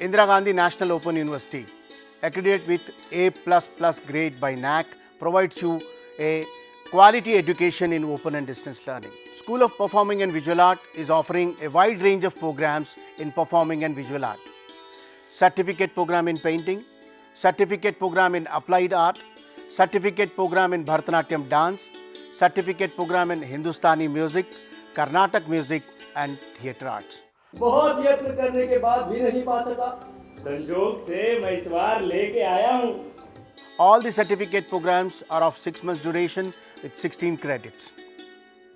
Indira Gandhi National Open University, accredited with A++ grade by NAAC, provides you a quality education in open and distance learning. School of Performing and Visual Art is offering a wide range of programs in performing and visual art. Certificate program in painting, certificate program in applied art, certificate program in Bharatanatyam dance, certificate program in Hindustani music, Carnatic music and theatre arts. बहुत यत्न करने के बाद भी नहीं पा सका संजोग से मैं इस बार लेके आया हूँ All the certificate programs are of 6 months duration with 16 credits.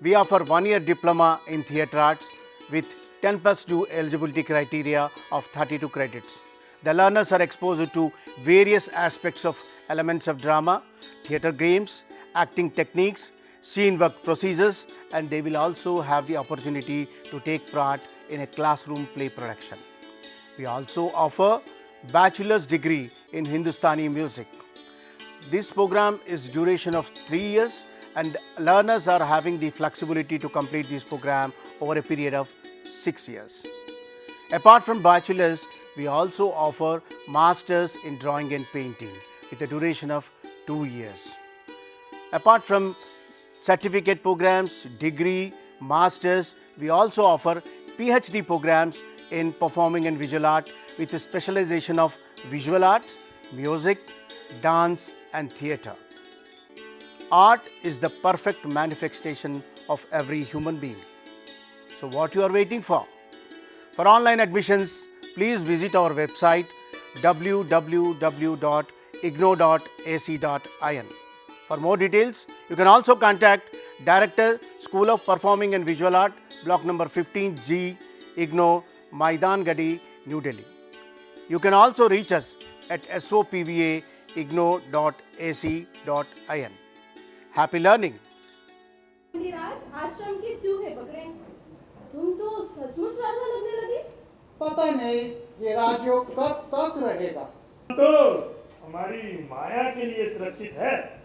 We offer one year diploma in theatre arts with 10 plus 2 eligibility criteria of 32 credits. The learners are exposed to various aspects of elements of drama, theatre games, acting techniques, scene work procedures and they will also have the opportunity to take part in a classroom play production. We also offer bachelor's degree in Hindustani music. This program is duration of 3 years and learners are having the flexibility to complete this program over a period of 6 years. Apart from bachelor's, we also offer masters in drawing and painting with a duration of 2 years. Apart from certificate programs, degree, masters, we also offer PhD programs in performing and visual art with a specialization of visual arts, music, dance and theatre. Art is the perfect manifestation of every human being. So what you are waiting for? For online admissions, please visit our website www.ignou.ac.in. For more details, you can also contact Director, School of Performing and Visual Art, block number 15G, IGNOU, Maidan Garhi, New Delhi. You can also reach us at sopva.ignou.ac.in. Happy learning! तो हमारी माया के लिए सुरक्षित है